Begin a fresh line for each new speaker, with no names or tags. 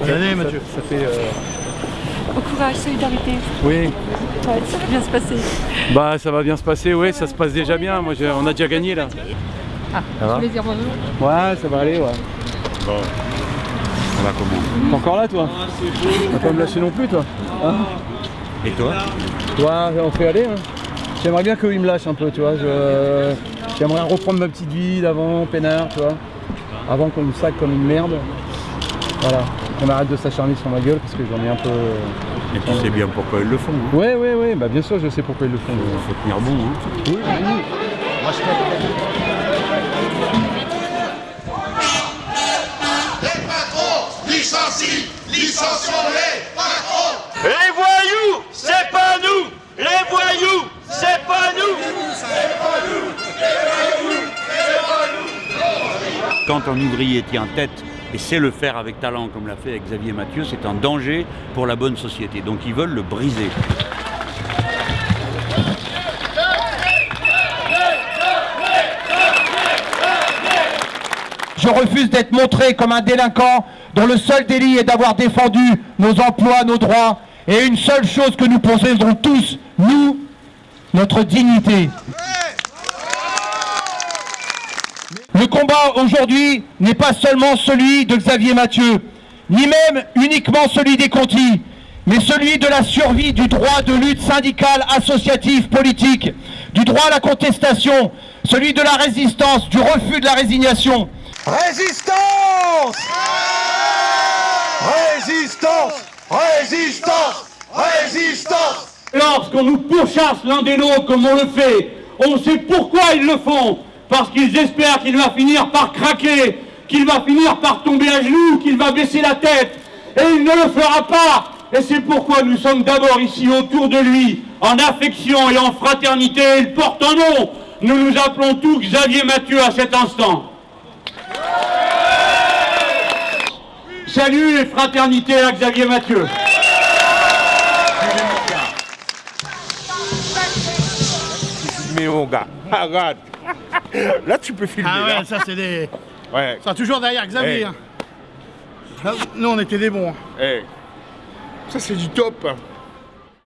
Bonne année Mathieu.
Ça fait... euh,
Au courage, solidarité.
Oui,
Ouais, ça va bien se passer.
bah ça va bien se passer, oui, ça se passe déjà bien. Moi, on a déjà gagné là.
Ah,
Ça va
dire bonjour.
Ouais, ça va aller, ouais.
Bon. Ça va comment
T'es encore là, toi Tu vas pas me lâcher non plus, toi Hein
Et toi
Toi, on fait aller. Hein. J'aimerais bien qu'il me lâche un peu, tu vois. Je... J'aimerais reprendre ma petite vie d'avant, peinard, tu vois. Avant qu'on me sac comme une merde. Voilà. Qu'on arrête de s'acharner sur ma gueule parce que j'en ai un peu.
Et tu sais bien pourquoi ils le font. hein.
Ouais, ouais, ouais, bah bien sûr, je sais pourquoi ils le font.
Il faut tenir bon. hein.
Oui, oui.
Les patrons licencient, licencions les patrons
Les voyous, c'est pas nous Les voyous, c'est pas nous
Quand un ouvrier tient tête et sait le faire avec talent comme l'a fait Xavier Mathieu, c'est un danger pour la bonne société. Donc ils veulent le briser.
Je refuse d'être montré comme un délinquant dont le seul délit est d'avoir défendu nos emplois, nos droits, et une seule chose que nous possédons tous, nous, notre dignité. Le combat aujourd'hui n'est pas seulement celui de Xavier Mathieu, ni même uniquement celui des Contis, mais celui de la survie du droit de lutte syndicale, associative, politique, du droit à la contestation, celui de la résistance, du refus de la résignation.
Résistance Résistance Résistance Résistance
Lorsqu'on nous pourchasse l'un des nôtres comme on le fait, on sait pourquoi ils le font. Parce qu'ils espèrent qu'il va finir par craquer, qu'il va finir par tomber à genoux, qu'il va baisser la tête. Et il ne le fera pas. Et c'est pourquoi nous sommes d'abord ici autour de lui, en affection et en fraternité. Il porte un nom. Nous nous appelons tous Xavier Mathieu à cet instant. Salut et fraternité à Xavier Mathieu.
Mais mon gars, regarde. Là, tu peux filmer.
Ah
là.
ouais, ça c'est des.
Ouais.
Ça toujours derrière Xavier.
Hey.
hein. Nous on était des bons. hein.
Eh. Ça, c'est du top.